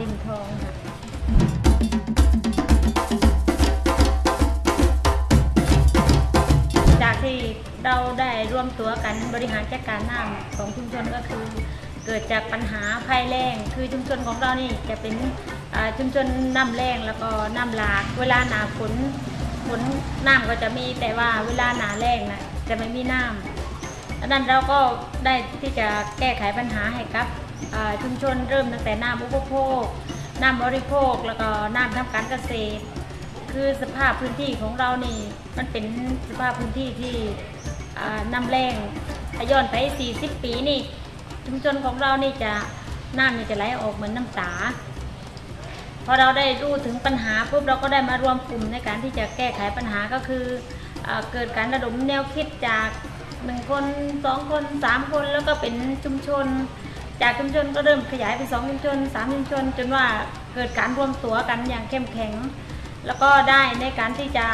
ริมทองค่ะจากที่เราได้ร่วมตัวกันบริหารจัดการน้ำของชุมชนก็คือ เกิดจากปัญหาภัยแล้งคือชุมชนของเรานี่จะเป็นชุมชนน้ำแรงแล้วก็น้ำหลาก เวลาหนาฝนฝนน้ำก็จะมีแต่ว่าเวลาหนาแรงนะจะไม่มีน้ำดังนั้นเราก็ได้ที่จะแก้ไขปัญหาให้กับ ชุมชนเริ่มตั้งแต่น้ำอุปโภค น้ำบริโภค แล้วก็น้ำทำการเกษตร คือสภาพพื้นที่ของเรานี่มันเป็นสภาพพื้นที่ที่น้ำแรงย้อนไป 40 ปีนี่ ชุมชนของเรานี่จะน้ำนี่จะไหลออกเหมือนน้ำตา พอเราได้รู้ถึงปัญหาปุ๊บเราก็ได้มารวมกลุ่มในการที่จะแก้ไขปัญหาก็คือเออเกิดการระดมแนวคิดจากหนึ่งคนสองคนสามคนแล้วก็เป็นชุมชน จากชุมชนก็เริ่มขยายไปสองชุมชนสามชุมชน จนว่าเกิดการรวมตัวกันอย่างเข้มแข็ง แล้วก็ได้ในการที่จะ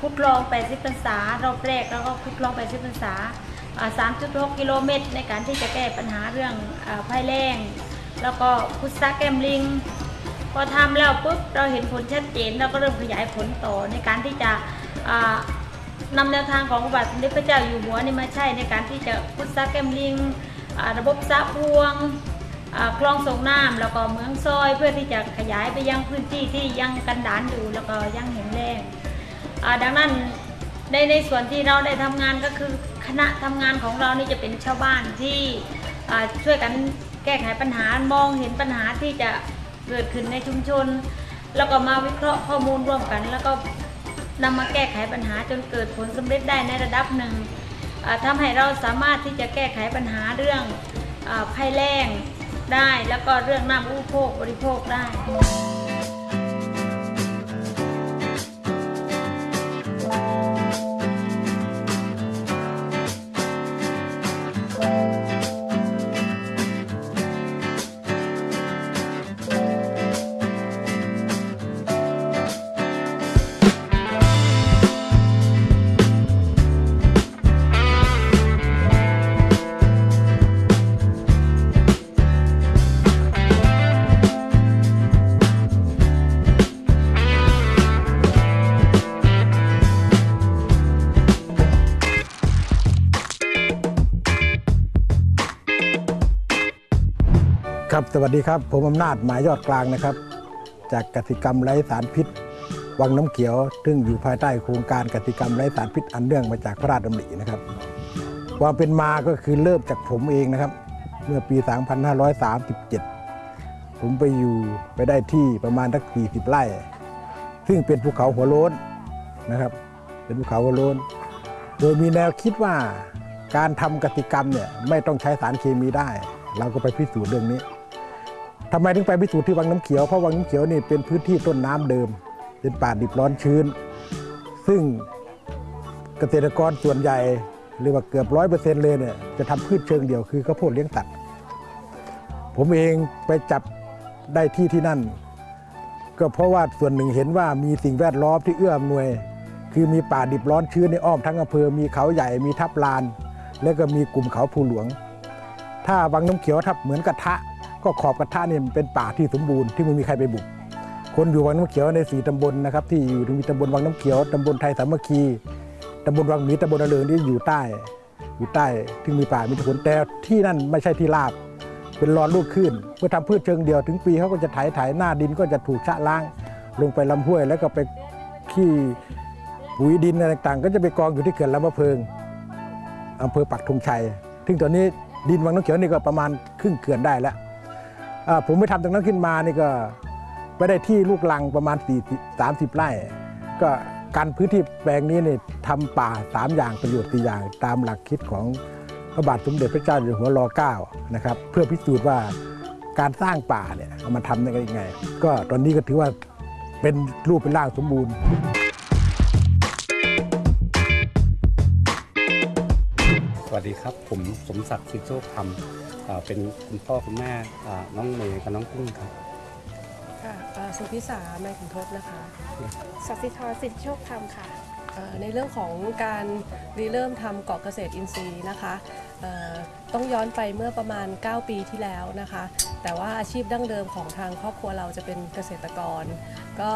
พุทดลอง 80พรรษารอบแรกแล้วก็พุทดลอง 80พรรษา 3.6 กิโลเมตร ในการที่จะแก้ปัญหาเรื่องภัยแล้งแล้วก็พุทธะแกมลิงพอทำแล้วปุ๊บเราเห็นผลชัดเจนเราก็เริ่มขยายผลต่อในการที่จะอ่านำแนวทางของพระบาทสมเด็จพระเจ้าอยู่หัวนี่มาใช้ในการที่จะพุทธะแกมลิง ระบบสะพวงคลองส่งน้ำแล้วก็เมืองซอยเพื่อที่จะขยายไปยังพื้นที่ที่ยังกันดานอยู่แล้วก็ยังแห้งแลงดังนั้นในในส่วนที่เราได้ทำงานก็คือคณะทำงานของเรานี่จะเป็นชาวบ้านที่ช่วยกันแก้ไขปัญหามองเห็นปัญหาที่จะเกิดขึ้นในชุมชน แล้วก็มาวิเคราะห์ข้อมูลร่วมกัน แล้วก็นำมาแก้ไขปัญหาจนเกิดผลสำเร็จได้ในระดับหนึ่ง ทำทำให้เราสามารถที่จะแก้ไขปัญหาเรื่องภัยแล้งได้ แล้วก็เรื่องน้ำอุปโภคบริโภคได้ สวัสดีครับ ผมอำนาจหมายยอดกลางนะครับ จากกสิกรรมไร้สารพิษ วังน้ำเขียว ซึ่งอยู่ภายใต้โครงการกสิกรรมไร้สารพิษอันเนื่องมาจากพระราชดำรินะครับความเป็นมาก็คือเริ่มจากผมเองนะครับ เมื่อปี 2537 ผมไปอยู่ไปได้ที่ประมาณสัก40 ไร่ ซึ่งเป็นภูเขาหัวโล้นนะครับ เป็นภูเขาหัวโล้น โดยมีแนวคิดว่าการทำกสิกรรมเนี่ยไม่ต้องใช้สารเคมีได้ เราก็ไปพิสูจน์เรื่องนี้ ทำไมถึงไปพิสูจน์ที่วังน้ำเขียวเพราะวังน้ำเขียวนี่เป็นพื้นที่ต้นน้ำเดิม เป็นป่าดิบร้อนชื้น ซึ่งเกษตรกรส่วนใหญ่เรียกว่าเกือบร้อยเปอร์เซ็นต์เลยเนี่ยจะทำพืชเชิงเดียวคือข้าวโพดเลี้ยงสัตว์ผมเองไปจับได้ที่ที่นั่น ก็เพราะว่าส่วนหนึ่งเห็นว่ามีสิ่งแวดล้อมที่เอื้ออำนวย คือมีป่าดิบร้อนชื้นในอ้อมทั้งอำเภอมีเขาใหญ่มีทับลาน แล้วก็มีกลุ่มเขาภูหลวง ถ้าวังน้ำเขียวถ้าเหมือนกระทะ ก็ขอบกระทะนี่เป็นป่าที่สมบูรณ์ที่ไม่มีใครไปบุก คนอยู่วังน้ำเขียวในสี่ตำบลนะครับที่อยู่มีตำบลวังน้ำเขียวตำบลไทยสามัคคีตำบลวังหมีตำบลระเริงที่อยู่ใต้ อยู่ใต้ที่มีป่ามีผลแต่ที่นั่นไม่ใช่ที่ราบ เป็นรอนลูกขึ้นเพื่อทำพืชเชิงเดียวถึงปีเขาก็จะไถไถหน้าดินก็จะถูกชะล้าง ลงไปลำห้วยแล้วก็ไปขี้ปุ๋ยดินอะไรต่างๆ ก็จะไปกองอยู่ที่เขื่อนลำมะเพิงอำเภอปักธงชัย ซึ่งตอนนี้ดินวังน้ำเขียวนี่ก็ประมาณครึ่งเขื่อนได้แล้ว ผมไปทำตรงนั้นขึ้นมานี่ก็ไปได้ที่ลูกลังประมาณ4 30ไร่ ก็การพื้นที่แปลงนี้เนี่ยทำป่า 3 อย่างประโยชน์สี่อย่าง ตามหลักคิดของพระบาทสมเด็จพระเจ้าอยู่หัวรอเก้านะครับเพื่อพิสูจน์ว่าการสร้างป่าเนี่ยเอามาทำได้ยังไง ก็ตอนนี้ก็ถือว่าเป็นรูปเป็นร่างสมบูรณ์ สวัสดีครับ ผมสมศักดิ์สิทธิโชคธรรมอ่าเป็นคุณพ่อคุณแม่อ่าน้องเมย์กับน้องกุ้งครับค่ะเอ่อสุพิสาแม่ขุนทศนะคะสัสิธรสิทธิโชคธรรมค่ะเอ่อ ในเรื่องของการริเริ่มทำเกาะเกษตรอินทรีย์นะคะต้องย้อนไปเมื่อประมาณ 9 ปีที่แล้วนะคะ แต่ว่าอาชีพดั้งเดิมของทางครอบครัวเราจะเป็นเกษตรกร ก็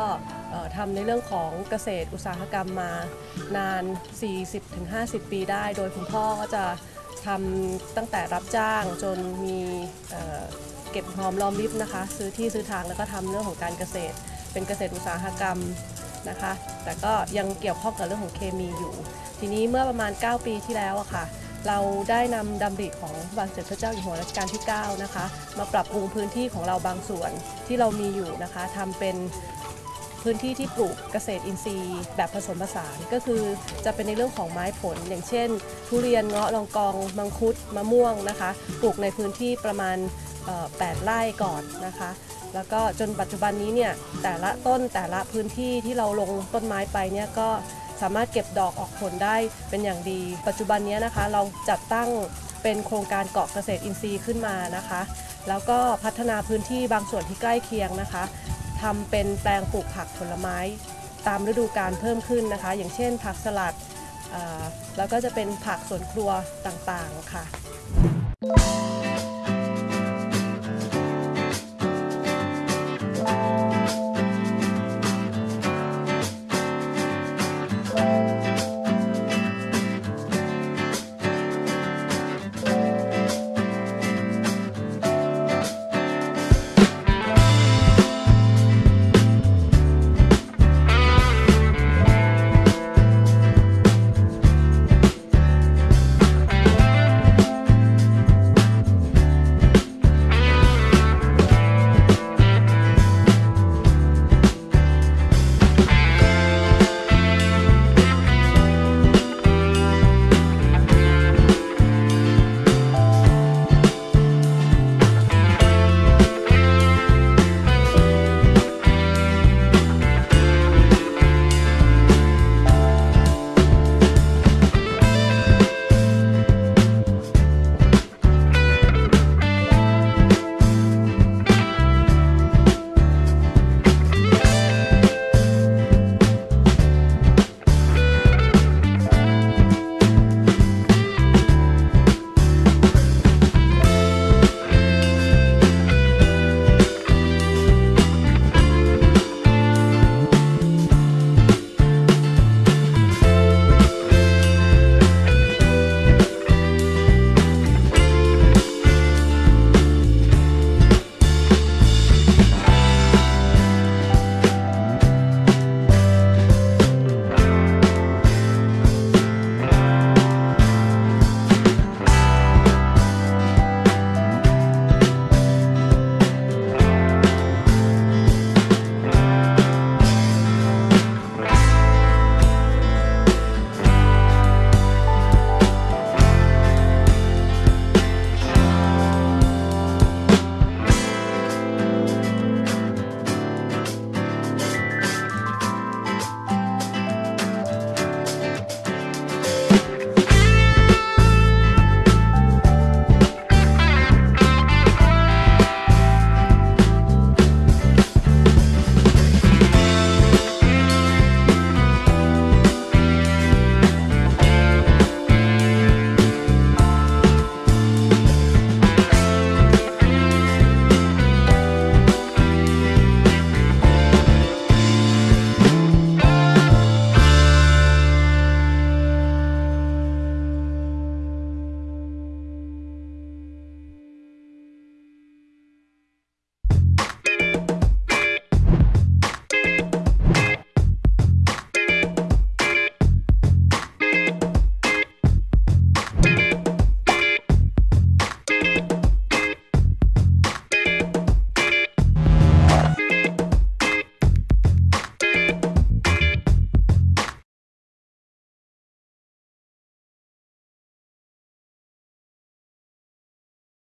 ทำในเรื่องของเกษตรอุตสาหกรรมมานาน 40-50 ปีได้ โดยคุณพ่อก็จะทำตั้งแต่รับจ้างจนมีเเก็บหอมรอมริบนะคะ ซื้อที่ซื้อทางแล้วก็ทำเรื่องของการเกษตร เป็นเกษตรอุตสาหกรรม นะคะ แต่ก็ยังเกี่ยวข้องกับเรื่องของเคมีอยู่ ทีนี้เมื่อประมาณ 9 ปีที่แล้วอะค่ะ เราได้นำดำริของบาทสมเด็จพระเจ้าอยู่หัวรัชกาลที่ 9 นะคะ มาปรับปรุงพื้นที่ของเราบางส่วนที่เรามีอยู่นะคะทำเป็นพื้นที่ที่ปลูกเกษตรอินทรีย์แบบผสมผสานก็คือจะเป็นในเรื่องของไม้ผล อย่างเช่น ทุเรียนเงาะลองกอง มังคุดมะม่วงนะคะ ปลูกในพื้นที่ประมาณ8ไร่ก่อนนะคะ แล้วก็จนปัจจุบันนี้เนี่ยแต่ละต้นแต่ละพื้นที่ที่เราลงต้นไม้ไปเนี่ยก็สามารถเก็บดอกออกผลได้เป็นอย่างดี ปัจจุบันนี้นะคะ เราจัดตั้งเป็นโครงการเกาะเกษตรอินทรีย์ขึ้นมานะคะ แล้วก็พัฒนาพื้นที่บางส่วนที่ใกล้เคียงนะคะทำเป็นแปลงปลูกผักผลไม้ ตามฤดูกาลเพิ่มขึ้นนะคะ อย่างเช่น ผักสลัดแล้วก็จะเป็นผักสวนครัวต่างๆค่ะ